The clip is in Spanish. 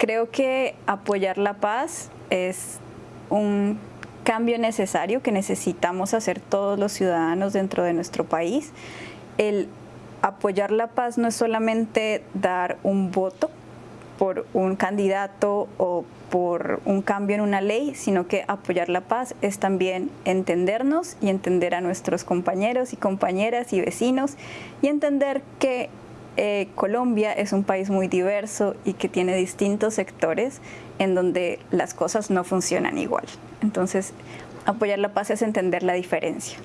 Creo que apoyar la paz es un cambio necesario que necesitamos hacer todos los ciudadanos dentro de nuestro país. El apoyar la paz no es solamente dar un voto por un candidato o por un cambio en una ley, sino que apoyar la paz es también entendernos y entender a nuestros compañeros y compañeras y vecinos y entender que eh, Colombia es un país muy diverso y que tiene distintos sectores en donde las cosas no funcionan igual. Entonces, apoyar la paz es entender la diferencia.